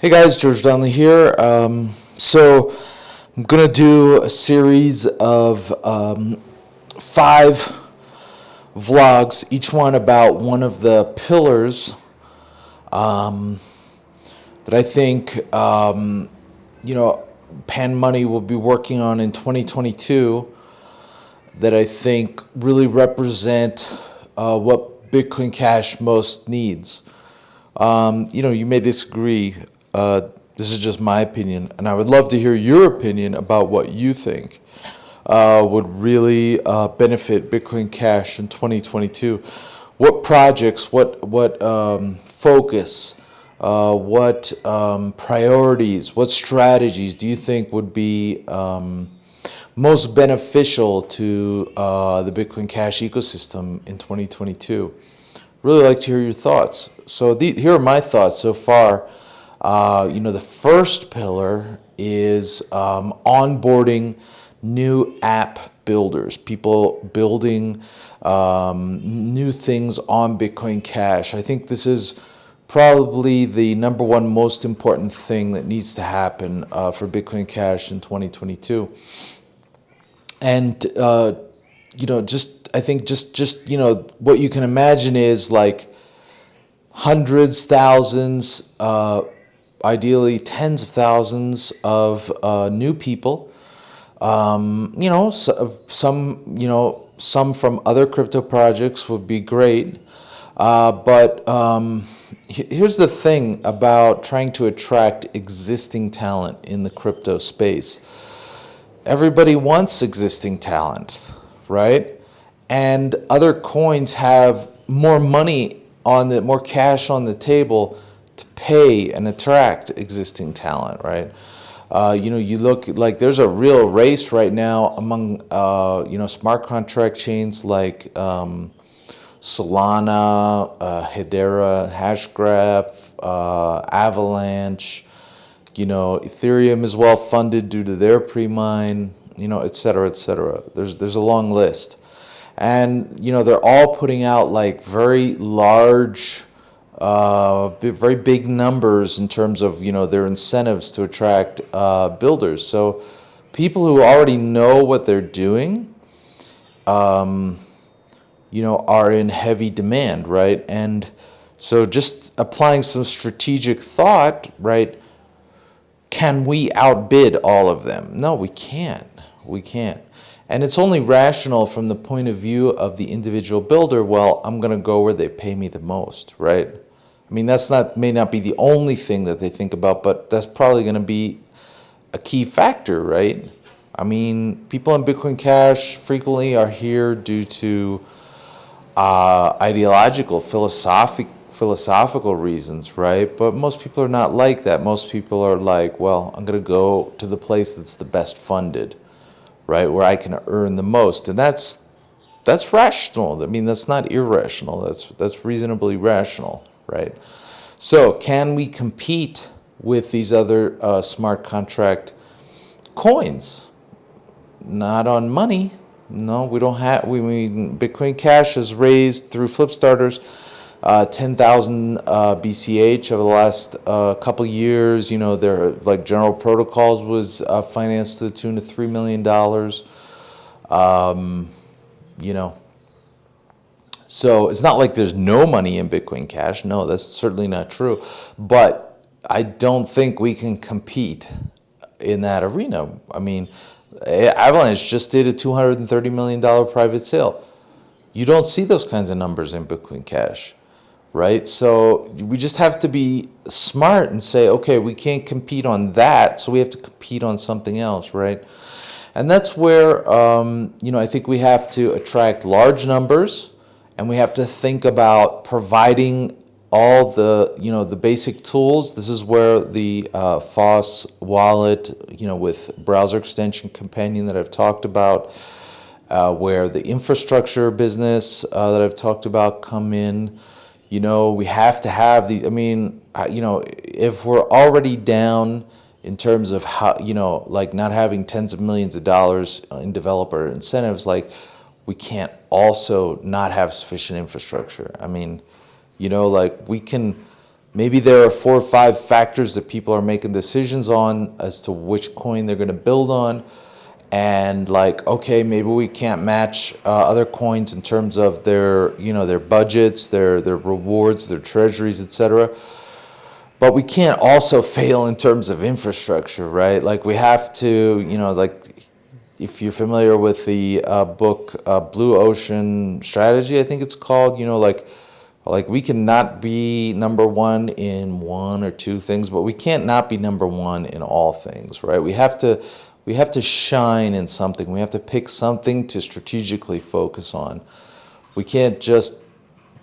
Hey guys, George Donnelly here. Um, so I'm gonna do a series of um, five vlogs, each one about one of the pillars um, that I think um, you know Pan Money will be working on in 2022 that I think really represent uh, what Bitcoin Cash most needs. Um, you know, you may disagree. Uh, this is just my opinion, and I would love to hear your opinion about what you think uh, would really uh, benefit Bitcoin Cash in 2022. What projects, what, what um, focus, uh, what um, priorities, what strategies do you think would be um, most beneficial to uh, the Bitcoin Cash ecosystem in 2022? Really like to hear your thoughts. So the, here are my thoughts so far. Uh, you know, the first pillar is um, onboarding new app builders, people building um, new things on Bitcoin Cash. I think this is probably the number one most important thing that needs to happen uh, for Bitcoin Cash in 2022. And, uh, you know, just, I think just, just, you know, what you can imagine is like hundreds, thousands, uh, ideally tens of thousands of uh, new people. Um, you know, so, some, you know, some from other crypto projects would be great. Uh, but um, here's the thing about trying to attract existing talent in the crypto space. Everybody wants existing talent, right? And other coins have more money on the, more cash on the table to pay and attract existing talent, right? Uh, you know, you look like there's a real race right now among, uh, you know, smart contract chains like um, Solana, uh, Hedera, Hashgraph, uh, Avalanche, you know, Ethereum is well funded due to their pre-mine, you know, et cetera, et cetera. There's, there's a long list. And, you know, they're all putting out like very large, uh, very big numbers in terms of you know their incentives to attract uh, builders. So people who already know what they're doing, um, you know, are in heavy demand, right? And so just applying some strategic thought, right? Can we outbid all of them? No, we can't. We can't. And it's only rational from the point of view of the individual builder, well, I'm going to go where they pay me the most, right? I mean, that's not may not be the only thing that they think about, but that's probably going to be a key factor, right? I mean, people in Bitcoin Cash frequently are here due to uh, ideological, philosophic, philosophical reasons, right? But most people are not like that. Most people are like, well, I'm going to go to the place that's the best funded, right, where I can earn the most, and that's that's rational. I mean, that's not irrational. That's that's reasonably rational right? So can we compete with these other uh, smart contract coins? Not on money. No, we don't have, we mean Bitcoin Cash has raised through Flipstarters uh, 10,000 uh, BCH over the last uh, couple years. You know, their like general protocols was uh, financed to the tune of $3 million. Um, you know, so it's not like there's no money in Bitcoin Cash. No, that's certainly not true. But I don't think we can compete in that arena. I mean, Avalanche just did a $230 million private sale. You don't see those kinds of numbers in Bitcoin Cash, right? So we just have to be smart and say, okay, we can't compete on that, so we have to compete on something else, right? And that's where, um, you know, I think we have to attract large numbers, and we have to think about providing all the you know the basic tools. This is where the uh, FOSS wallet, you know, with browser extension companion that I've talked about, uh, where the infrastructure business uh, that I've talked about come in. You know, we have to have these. I mean, you know, if we're already down in terms of how you know, like not having tens of millions of dollars in developer incentives, like we can't also not have sufficient infrastructure. I mean, you know, like we can maybe there are four or five factors that people are making decisions on as to which coin they're going to build on. And like okay maybe we can't match uh, other coins in terms of their you know their budgets their their rewards their treasuries etc but we can't also fail in terms of infrastructure right? Like we have to you know like if you're familiar with the uh, book uh, blue ocean strategy i think it's called you know like like we cannot be number one in one or two things but we can't not be number one in all things right we have to we have to shine in something. We have to pick something to strategically focus on. We can't just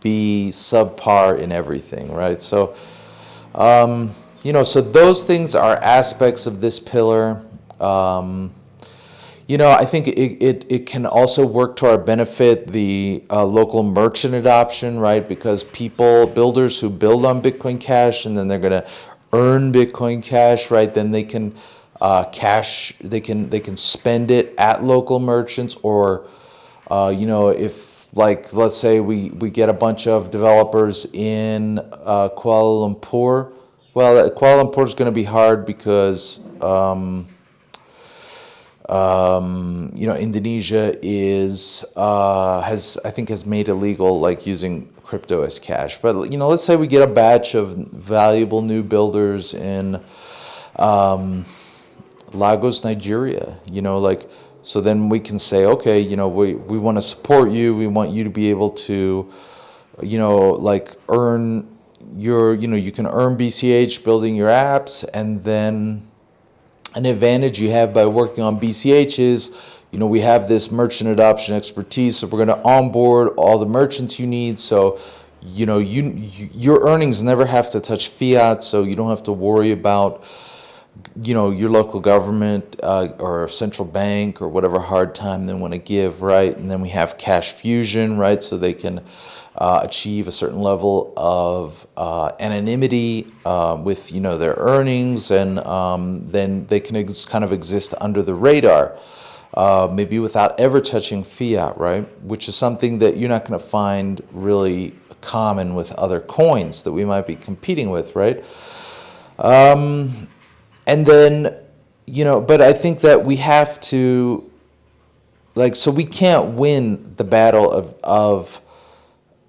be subpar in everything, right? So, um, you know, so those things are aspects of this pillar. Um, you know, I think it, it, it, can also work to our benefit, the uh, local merchant adoption, right? Because people, builders who build on Bitcoin Cash and then they're going to earn Bitcoin Cash, right? Then they can uh, cash. They can they can spend it at local merchants, or uh, you know, if like let's say we we get a bunch of developers in uh, Kuala Lumpur. Well, Kuala Lumpur is going to be hard because. Um, um, you know, Indonesia is uh, has I think has made illegal like using crypto as cash. But you know, let's say we get a batch of valuable new builders in um, Lagos, Nigeria, you know, like, so then we can say, okay, you know, we, we want to support you. We want you to be able to, you know, like earn your, you know, you can earn BCH building your apps and then an advantage you have by working on BCH is, you know, we have this merchant adoption expertise, so we're going to onboard all the merchants you need. So, you know, you, you your earnings never have to touch fiat, so you don't have to worry about, you know, your local government uh, or central bank or whatever hard time they want to give, right? And then we have cash fusion, right? So they can uh, achieve a certain level of uh, anonymity uh, with, you know, their earnings, and um, then they can kind of exist under the radar, uh, maybe without ever touching fiat, right? Which is something that you're not going to find really common with other coins that we might be competing with, right? Um, and then you know but i think that we have to like so we can't win the battle of of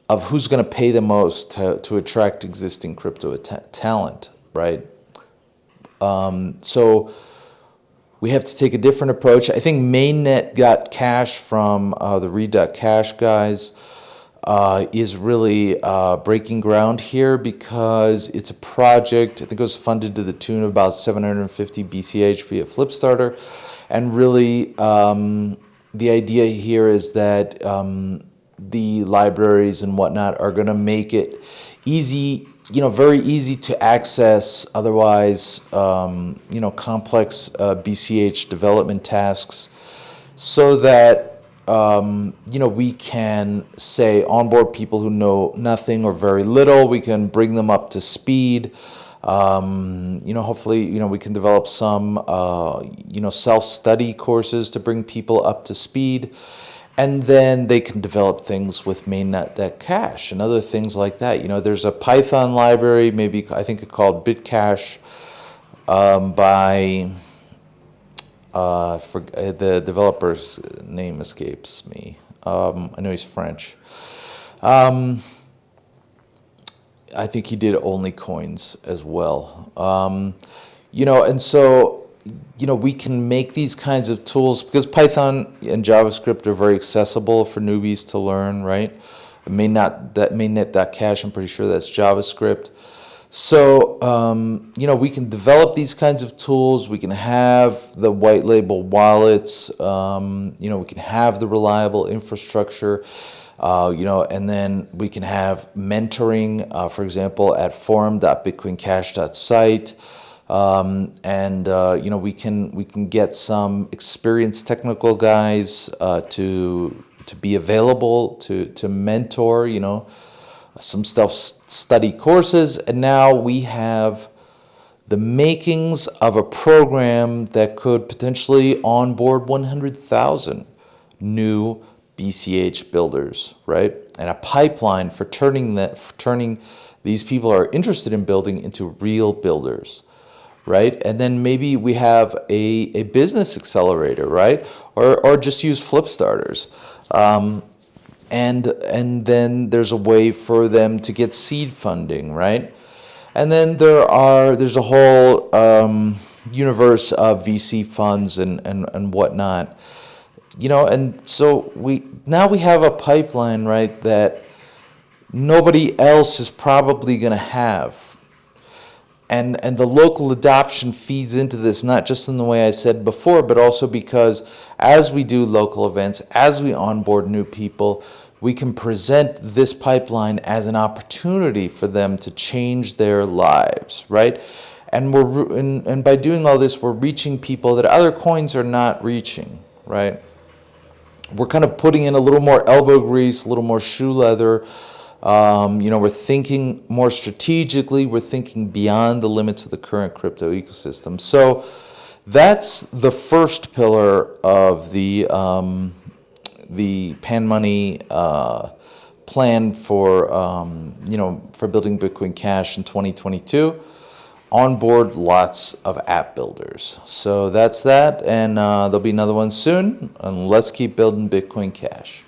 of who's going to pay the most to, to attract existing crypto talent right? Um, so we have to take a different approach. I think mainnet.cash from uh, the read.cash guys uh, is really uh, breaking ground here because it's a project, I think it was funded to the tune of about 750 BCH via Flipstarter. And really, um, the idea here is that um, the libraries and whatnot are going to make it easy, you know, very easy to access otherwise, um, you know, complex uh, BCH development tasks so that um, you know, we can say onboard people who know nothing or very little. We can bring them up to speed. Um, you know, hopefully, you know, we can develop some, uh, you know, self-study courses to bring people up to speed. And then they can develop things with mainnet.cash and other things like that. You know, there's a Python library, maybe I think it's called Bitcash um, by uh, for, uh, the developer's name escapes me. Um, I know he's French. Um, I think he did only coins as well. Um, you know, and so, you know, we can make these kinds of tools because Python and JavaScript are very accessible for newbies to learn, right? It may not, that mainnet.cash, I'm pretty sure that's JavaScript. So, um, you know, we can develop these kinds of tools. We can have the white label wallets. Um, you know, we can have the reliable infrastructure. Uh, you know, and then we can have mentoring, uh, for example, at forum.bitcoincash.site. Um, and uh, you know we can we can get some experienced technical guys uh, to to be available to to mentor you know some self-study courses, and now we have the makings of a program that could potentially onboard 100,000 new BCH builders, right? And a pipeline for turning that, for turning these people are interested in building into real builders right? And then maybe we have a, a business accelerator, right? Or, or just use flip starters. Um, and, and then there's a way for them to get seed funding, right? And then there are, there's a whole um, universe of VC funds and, and, and whatnot. You know, and so we, now we have a pipeline, right, that nobody else is probably gonna have and and the local adoption feeds into this not just in the way I said before, but also because as we do local events, as we onboard new people, we can present this pipeline as an opportunity for them to change their lives, right? And we're and, and by doing all this, we're reaching people that other coins are not reaching, right? We're kind of putting in a little more elbow grease, a little more shoe leather, um, you know, we're thinking more strategically. We're thinking beyond the limits of the current crypto ecosystem. So that's the first pillar of the um, the Pan Money uh, plan for um, you know for building Bitcoin Cash in 2022. Onboard lots of app builders. So that's that, and uh, there'll be another one soon. And let's keep building Bitcoin Cash.